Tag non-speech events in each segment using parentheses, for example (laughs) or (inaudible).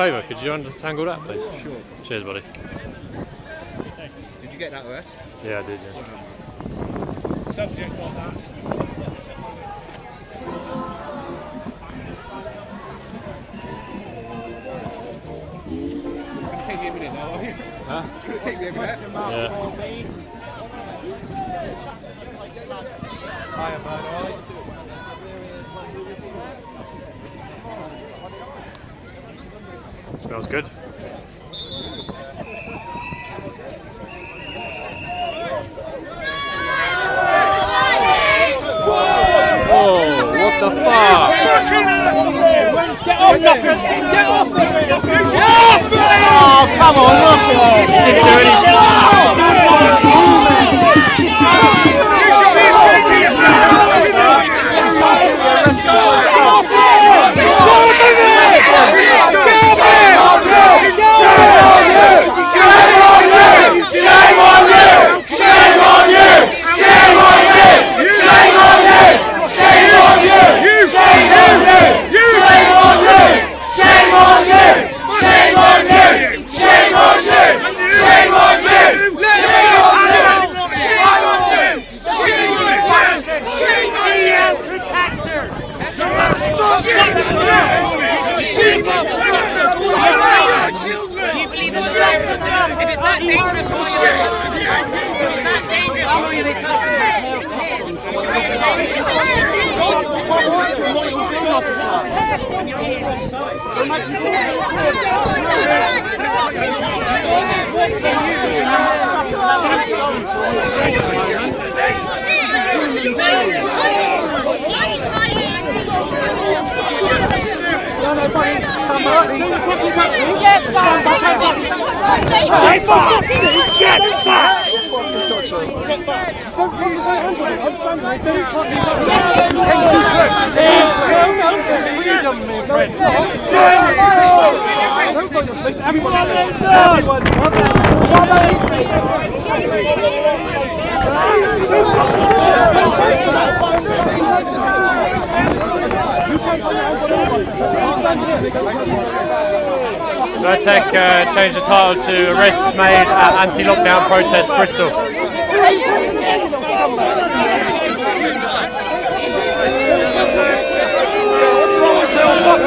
favour, could you untangle that, please? Sure. Cheers, buddy. Did you get that, OS? Yeah, I did, yeah. Subject on that. Take me a minute now, are you? Huh? It's gonna take me a minute. Yeah. Smells good. Oh, what the fuck? Oh, come on, look at it. Didn't do anything. You believe in the If it's that dangerous for you, if it's that dangerous for you, they touch Vertec uh, changed the title to Arrests Made at Anti-Lockdown Protest Bristol.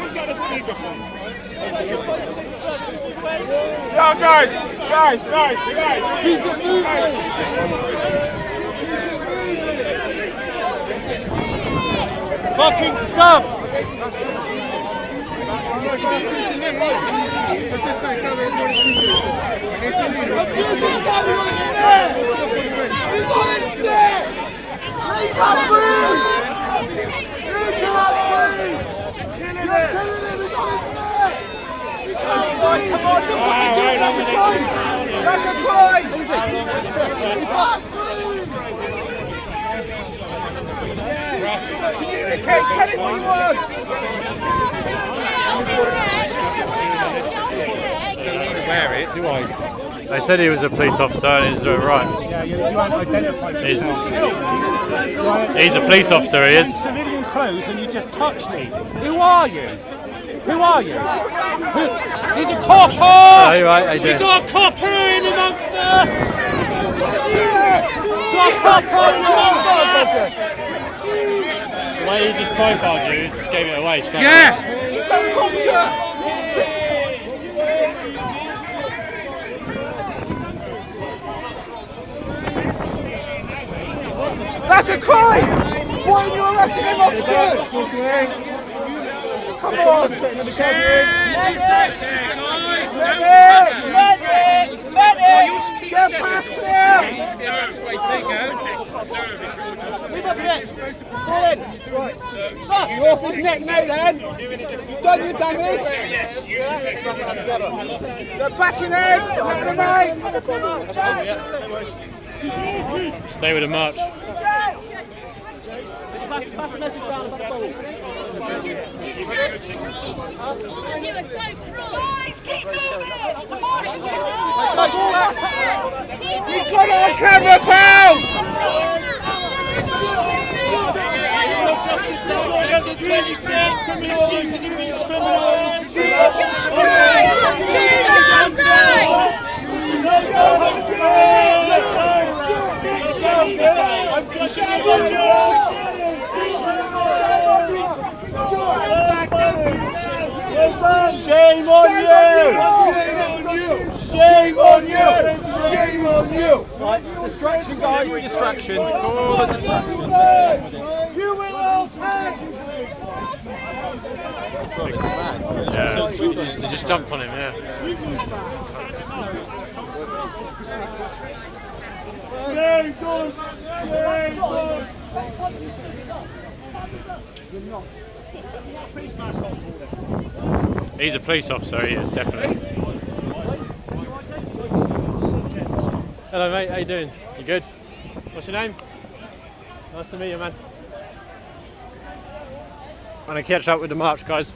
Who's got a speakerphone? Guys, guys, guys, guys. Keep it moving. Fucking scum! It, that's a crime! That's a crime! Communicate! Wear it, do I? They said he was a police officer and he's uh, right. Yeah, you, identified. He's, he's a police officer, he is. Civilian clothes and you just touched me. Who are you? Who are you? Who? He's a copper! Oh, you're right, they We do. got a copper in amongst us! Got a copper amongst us! The way he just profiled you just gave it away straight away. Yeah! He's unconscious! That's a crime! Why are you arresting him, officer? Come on! Medic! Medic! Medic! Get past him! You off his neck now then? You've done your damage? They're backing in! Let them out! Stay with the march. You were so Guys, keep moving! The marshal's You've got it on. Camera, pal! Shame on you! Shame on you! Shame on you! Distraction, guys, distraction. Call the distraction. You will all pay! Yeah. They just jumped on him, yeah. He's a police officer, he is, definitely. Hello mate, how you doing? You good? What's your name? Nice to meet you man. I'm gonna catch up with the march guys.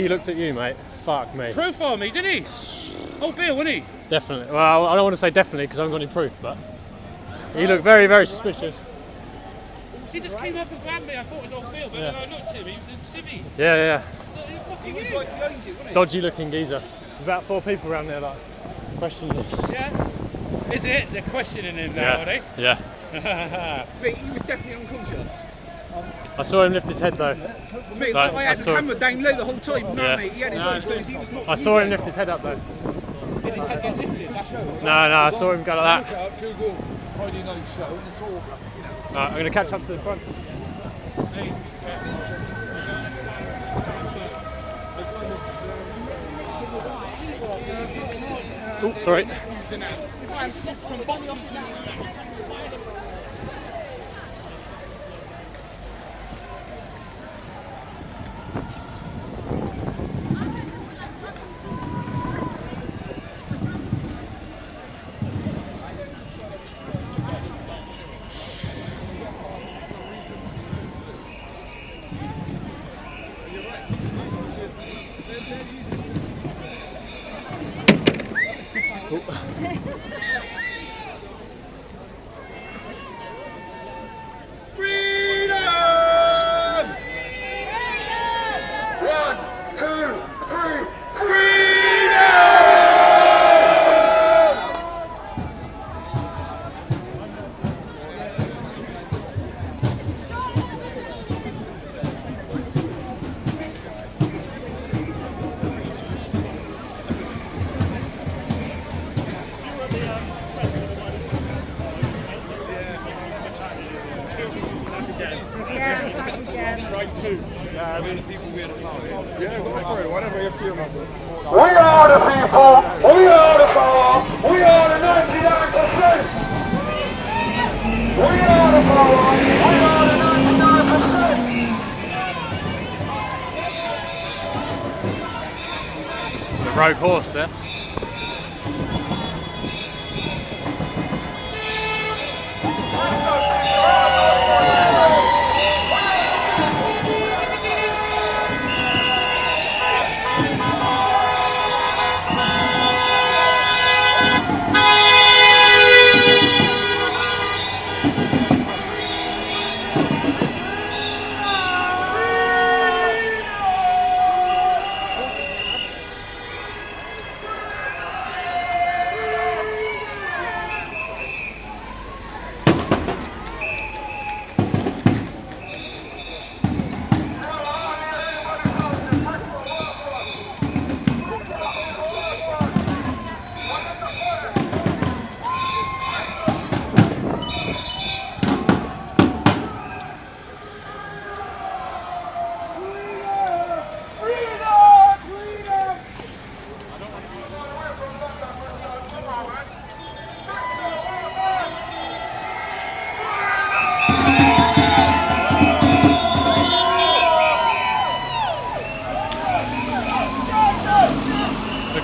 Way he looked at you, mate, fuck me. Profile me, didn't he? Oh, Bill, wasn't he? Definitely. Well, I don't want to say definitely because I haven't got any proof, but he looked very, very suspicious. He just came up and grabbed me. I thought it was old Bill, but then I looked at him. He was in civvies. Yeah, yeah. He was like, he owned you, wasn't Dodgy looking geezer. There's about four people around there, like, questioning us. he? Yeah. Is it? They're questioning him now, are they? Yeah. (laughs) Mate, he was definitely unconscious. I saw him lift his head though. Mate, Right, I I had saw- the camera down low the whole time. No, Yeah. mate, he had his eyes closed. He was not. I saw him lift his head up though. Did his head get lifted? That's what. No, no, I saw him go like that. Google Friday night show and it's all Right, I'm going to catch up to the front. Oh, sorry.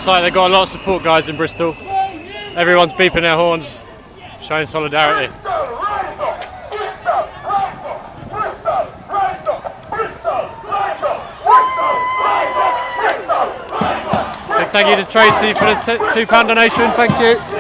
Like they've got a lot of support guys in Bristol. Everyone's beeping their horns, showing solidarity. Big thank you to Tracy for the t- two pound donation. Thank you.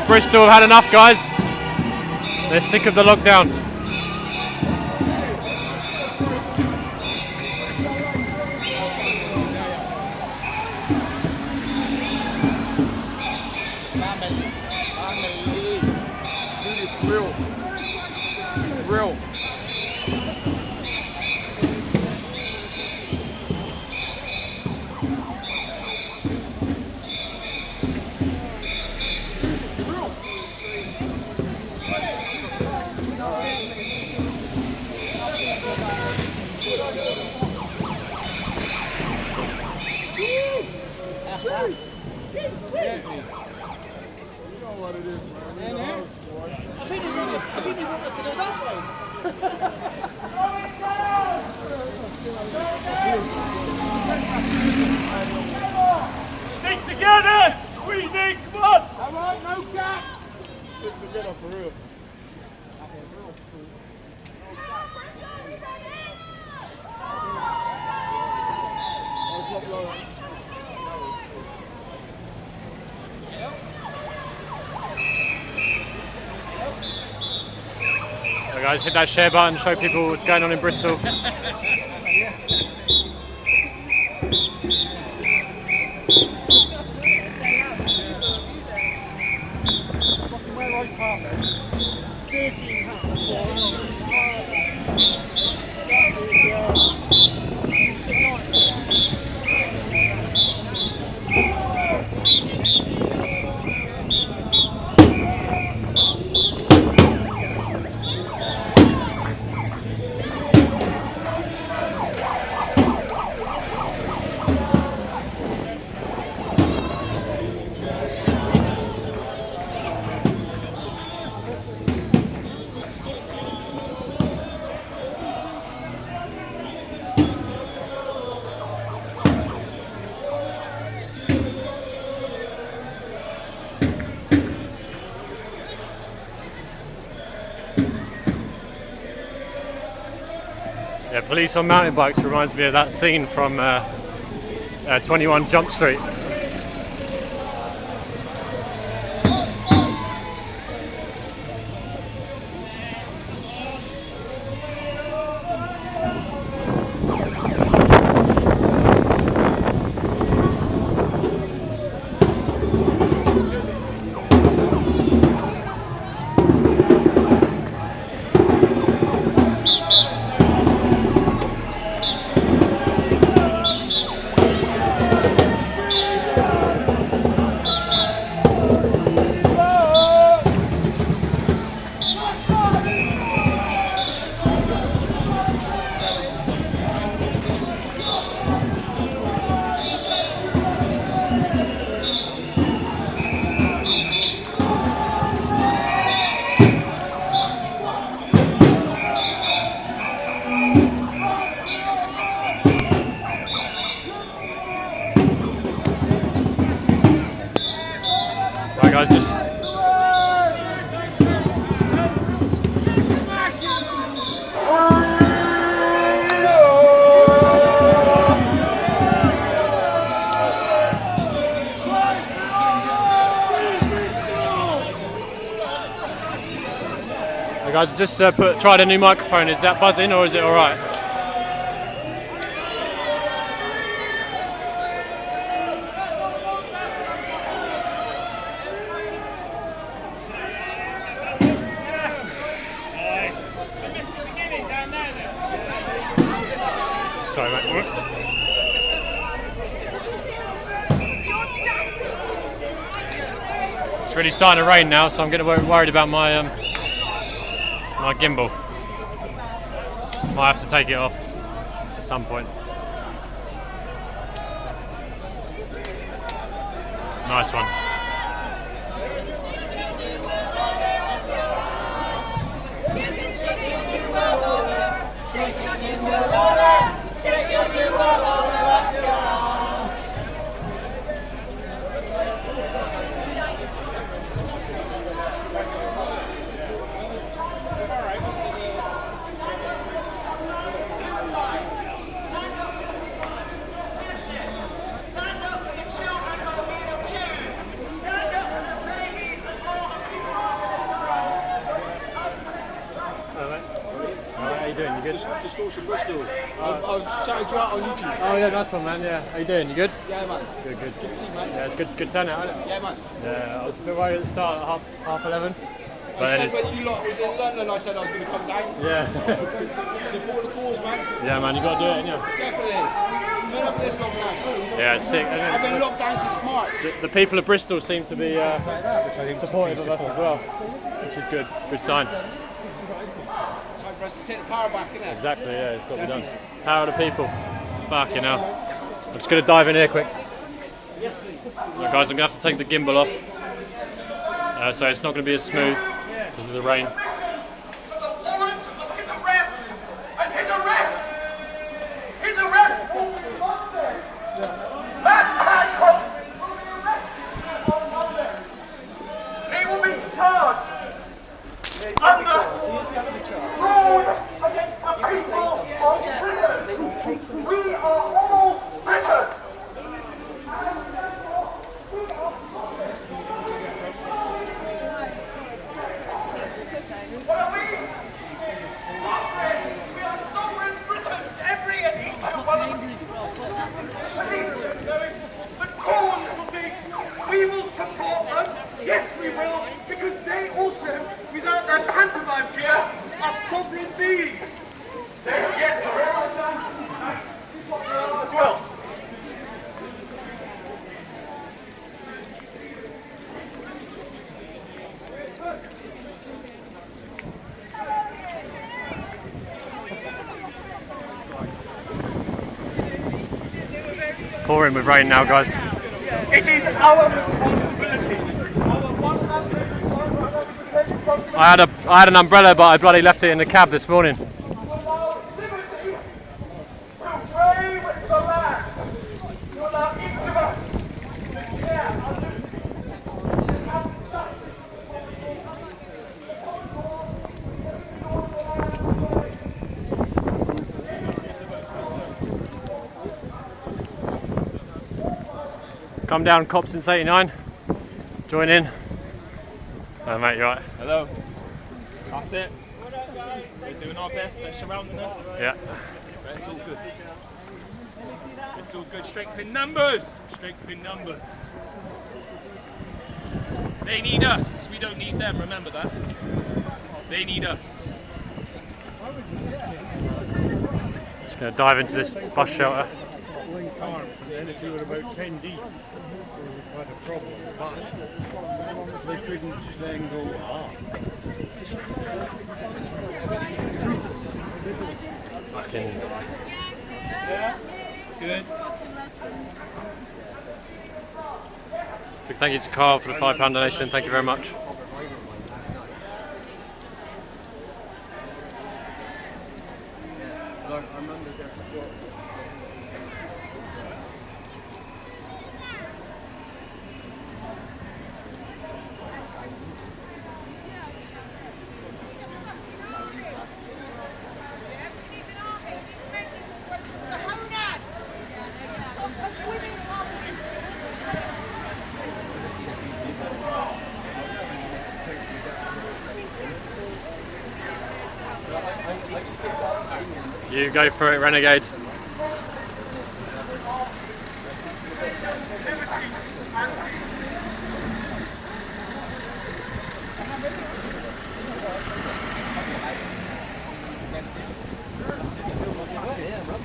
Think Bristol have had enough, guys. They're sick of the lockdowns. Hit that share button, show people what's going on in Bristol. Police on mountain bikes reminds me of that scene from uh, uh, 21 Jump Street. Just uh, put tried a new microphone. Is that buzzing or is it all right? Sorry, mate. It's really starting to rain now, so I'm getting worried about my um, my gimbal. Might have to take it off at some point. Nice one. How you doing? You good? Distortion Bristol. I've, I've shouted you out on YouTube. Oh yeah, nice one, man. Yeah, how you doing? You good? Yeah, man. Good, good. Good to see you, man. Yeah, it's good, good turnout. Isn't it? Yeah, man. Yeah, I was a bit worried at the start at half half eleven, I but then said when you lot was in London, I said I was going to come down. yeah, (laughs) Support the cause, man. yeah, man. You got to do it, you? Definitely. Fed up with this lockdown. Yeah, it's sick. I've been locked down since March. The, the people of Bristol seem to be uh, supportive of us as well, which is good. Good sign. For us to take the power back, innit? Exactly. Yeah, it's got to be done. Power the people. Fucking hell. I'm just gonna dive in here quick. Yes, Right, guys, I'm gonna have to take the gimbal off. Uh, so it's not gonna be as smooth because of the rain. Under fraud against the people of Britain. We are all Britons. What are we? we will, because they also, without their pantomime gear, are sovereign beings. They get the real as. Pouring with rain now, guys. It is our I had a I had an umbrella, but I bloody left it in the cab this morning. Come down, cop since '89. Join in. Oh, mate, you're right? Hello. That's it. We're doing our best. They're surrounding us. Yeah. But it's all good. It's all good. Strength in numbers. Strength in numbers. They need us. We don't need them. Remember that. They need us. Just gonna dive into this bus shelter. then if you were about 10 deep, we would have had a problem. But they couldn't then go, ah. Good. big thank you to Carl for the five pound donation. Thank you very much. You go for it, Renegade.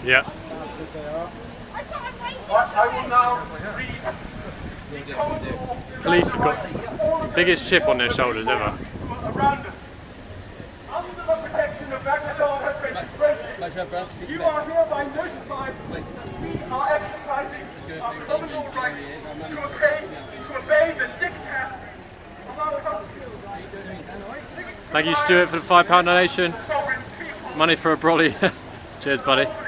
Yeah. Police have got the biggest chip on their shoulders ever. around us. Under the protection of Baghdad Administration, you are hereby notified that we are exercising our criminal right to obey, to obey the diktats of our country. Thank you, Stuart, for the five pound donation. Money for a brolly. (laughs) Cheers, buddy.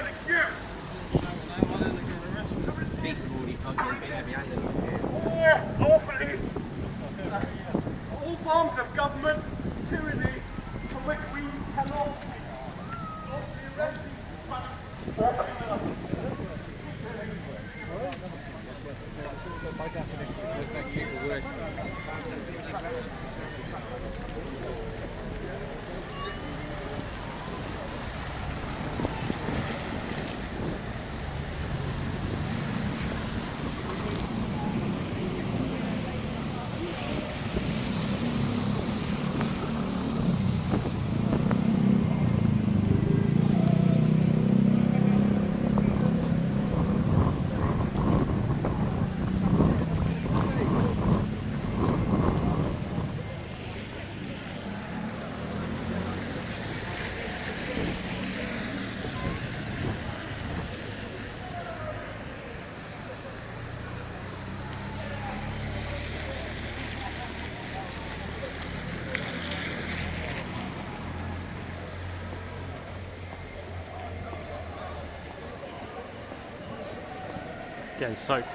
Getting soaked.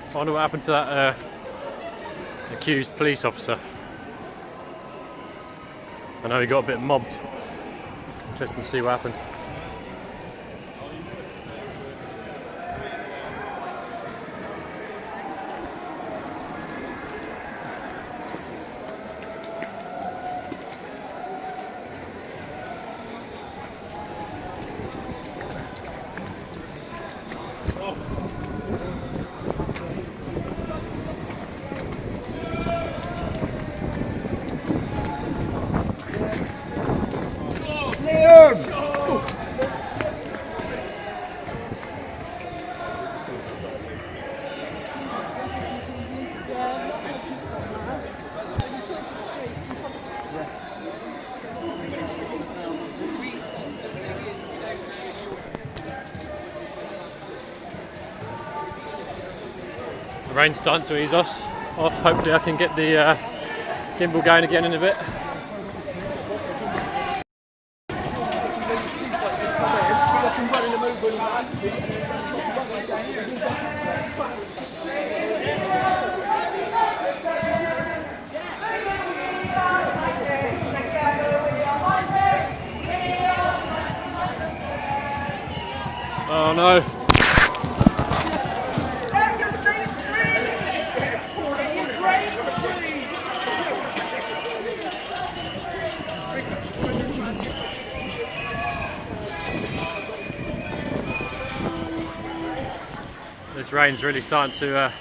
I wonder what happened to that uh, accused police officer. I know he got a bit mobbed. Interesting to see what happened. Rain's starting to ease off. Hopefully, I can get the uh, gimbal going again in a bit. Rain's really starting to uh,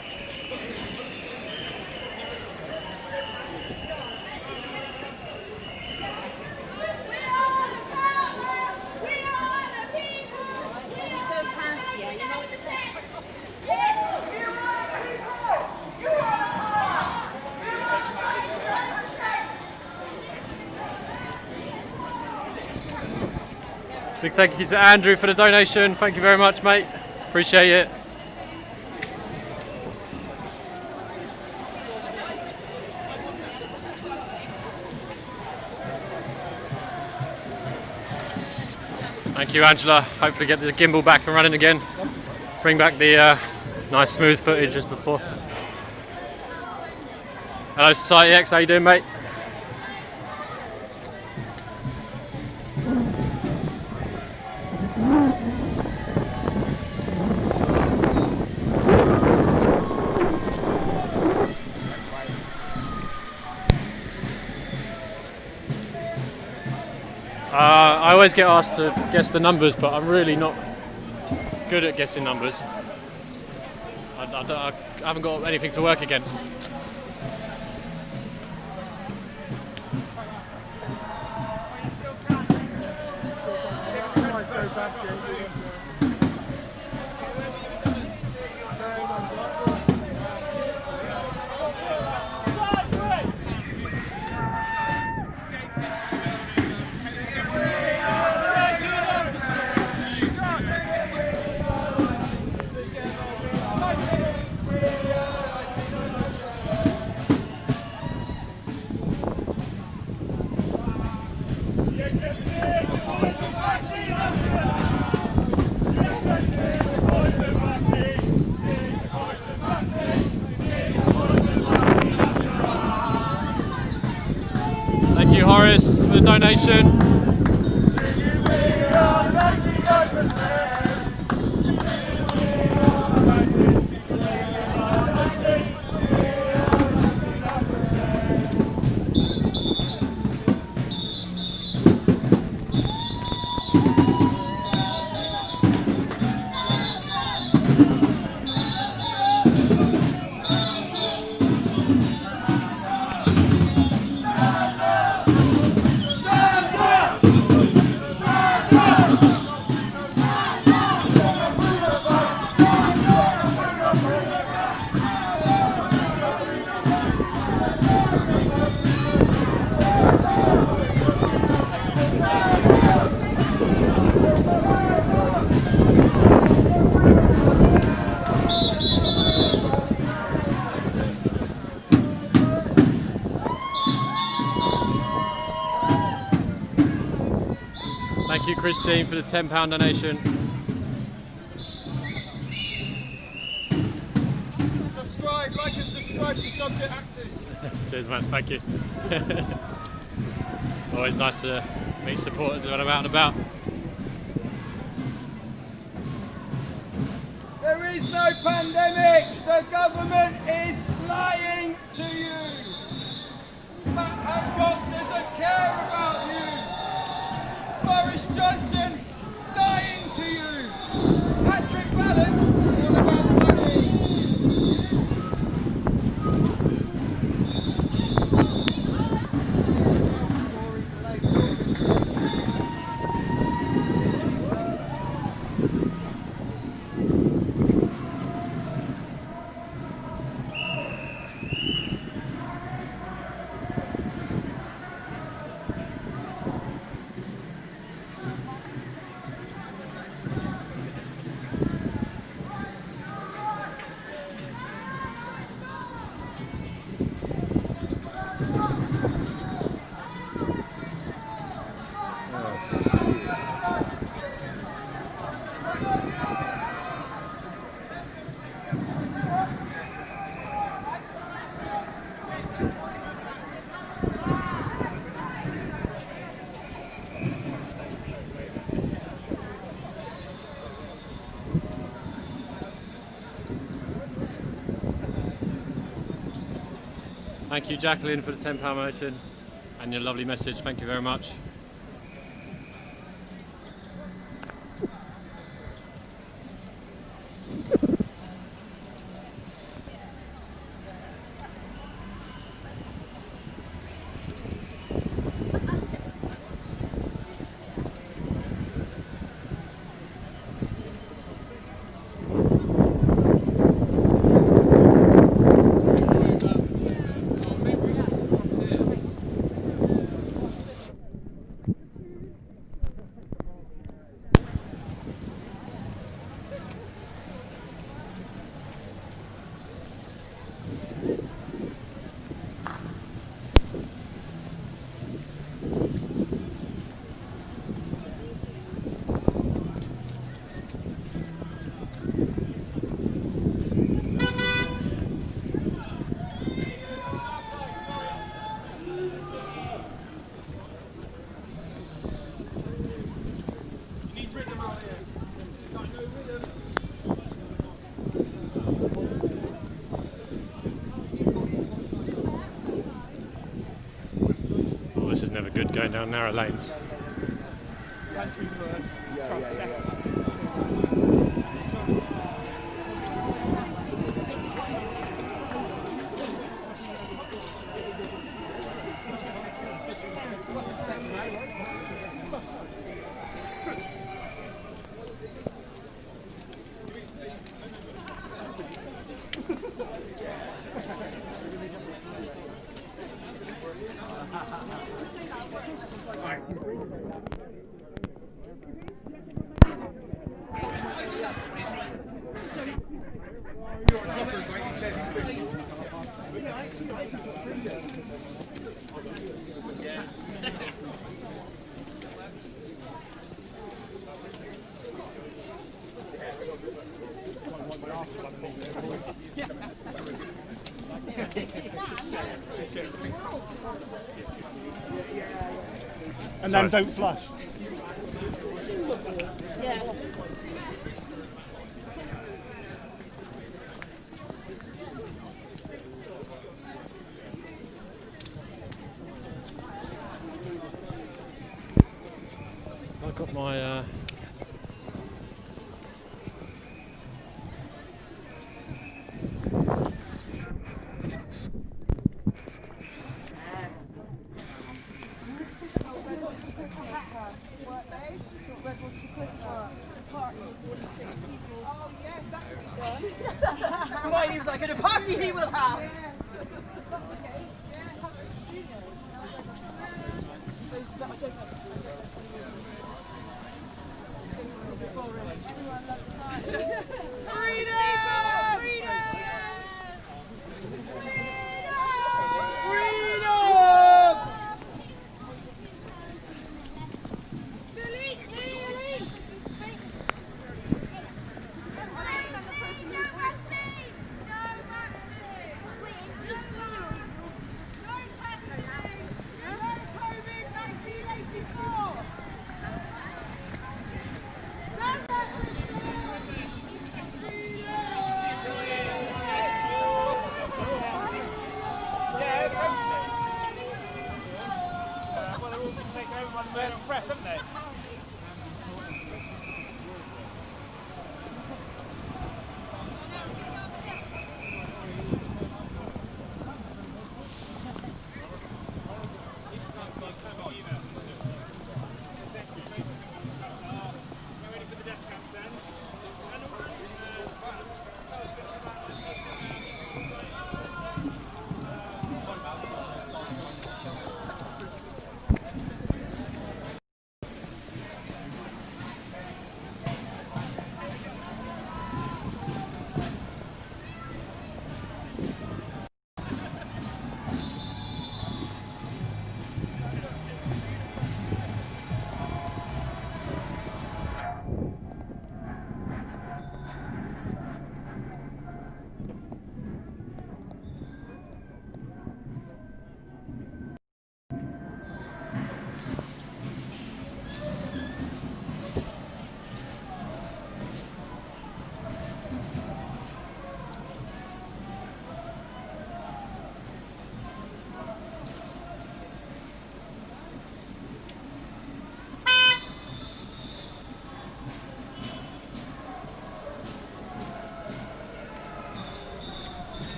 Big thank you to Andrew for the donation. Thank you very much, mate. Appreciate it. Thank you, Angela. Hopefully, get the gimbal back and running again. Bring back the uh, nice smooth footage as before. Hello, Society X. How you doing, mate? Get asked to guess the numbers, but I'm really not good at guessing numbers. I, I I haven't got anything to work against. Donation. Thank you, Christine, for the £10 donation. Subscribe, like and subscribe to Subject Access. (laughs) Cheers, man. Thank you. (laughs) Always nice to meet supporters when I'm out and about. Johnson lying to you. Patrick Vallance Thank you, Jacqueline, for the £10 motion and your lovely message. Thank you very much. Oh, this is never good going down narrow lanes. And then don't flush.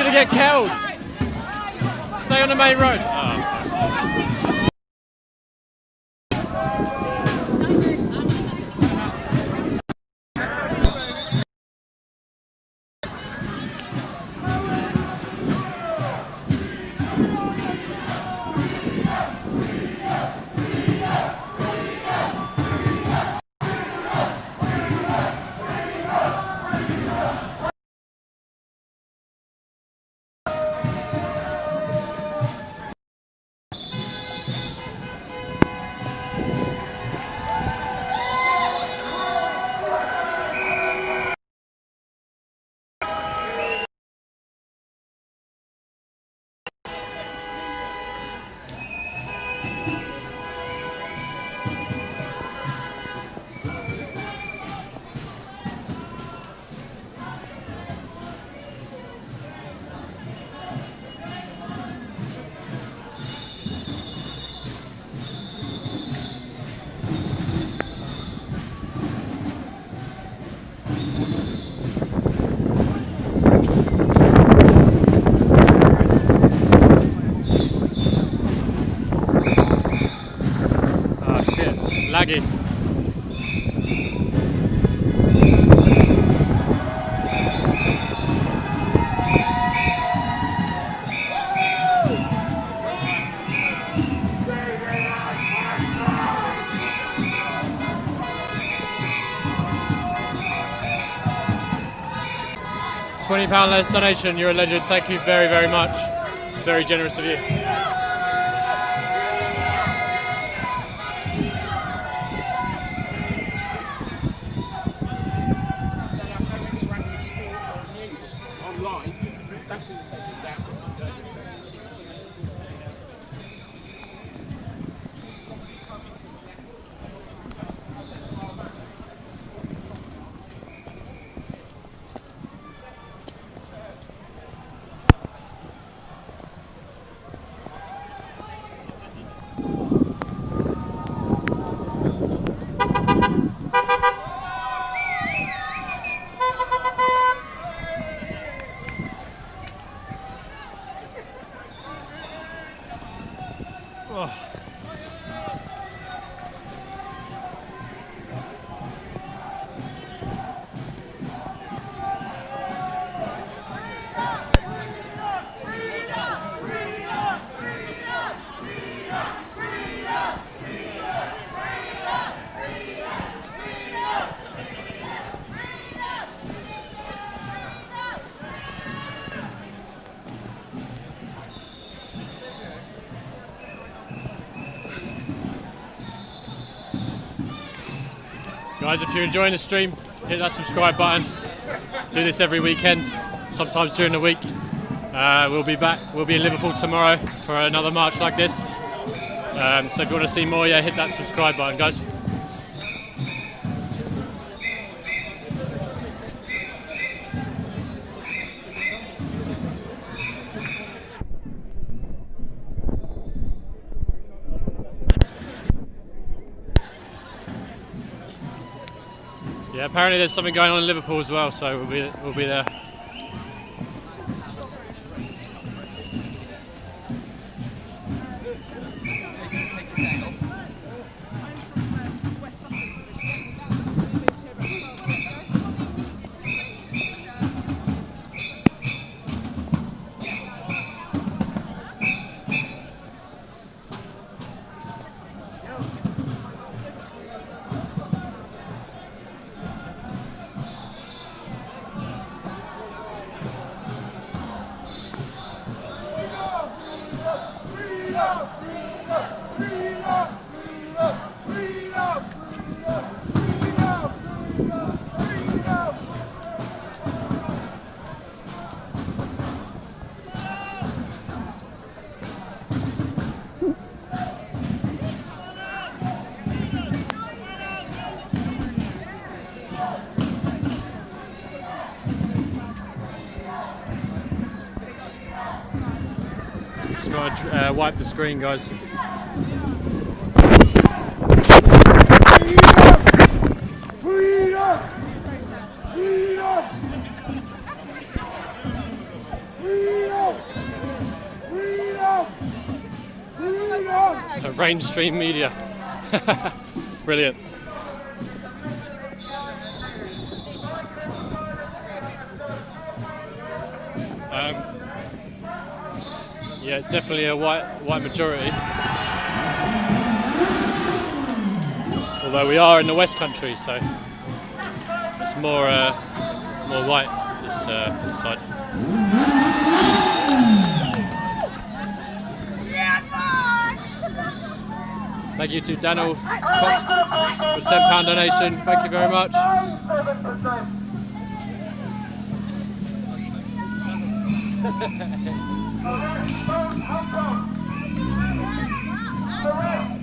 He's gonna get killed. Stay on the main road. It's laggy. Twenty pound less donation. You're a legend. Thank you very, very much. It's very generous of you. Guys, if you're enjoying the stream, hit that subscribe button. Do this every weekend, sometimes during the week. Uh, we'll be back. We'll be in Liverpool tomorrow for another march like this. Um, so if you want to see more, yeah, hit that subscribe button, guys. Apparently there's something going on in Liverpool as well, so we'll be we'll be there. Uh, wipe the screen, guys. Uh, Rainstream Media. (laughs) Brilliant. It's definitely a white white majority. Although we are in the West Country, so it's more uh, more white this uh, this side. Thank you to Daniel for the £10 donation. Thank you very much. (laughs) Seems like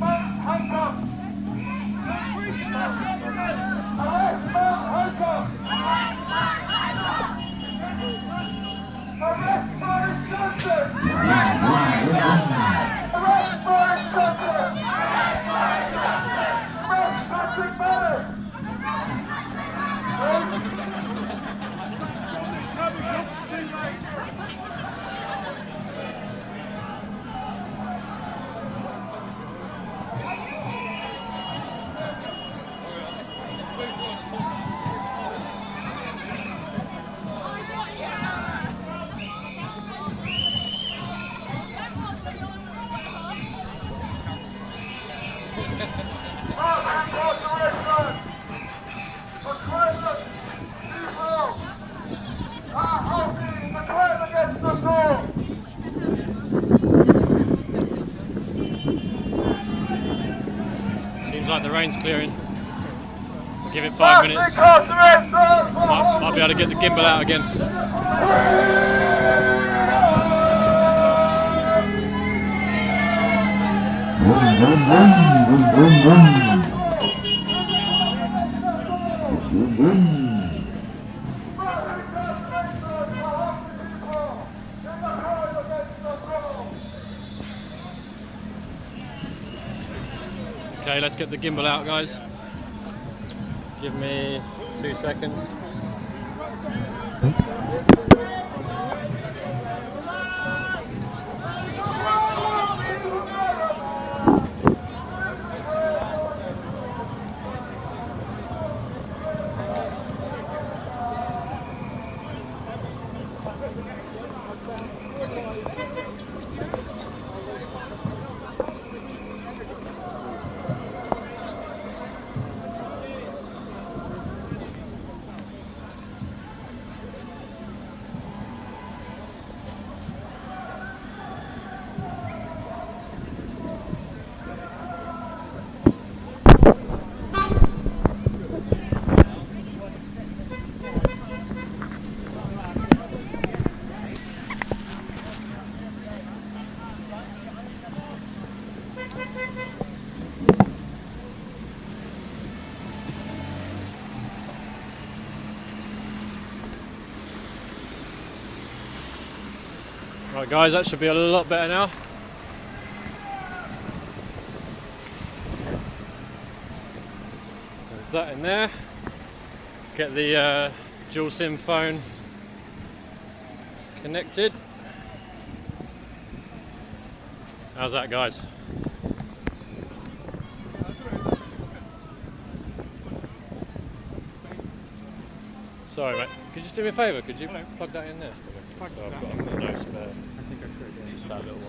rain's clearing. We'll give it five minutes. Might, might be able to get the gimbal out again. Okay, let's get the gimbal out, guys. Give me two seconds. Right, guys, that should be a lot better now. There's that in there. Get the uh, dual SIM phone connected. How's that, guys? Sorry, mate. Could you just do me a favour? Could you plug that in there? me? So I've got, no spare. I think I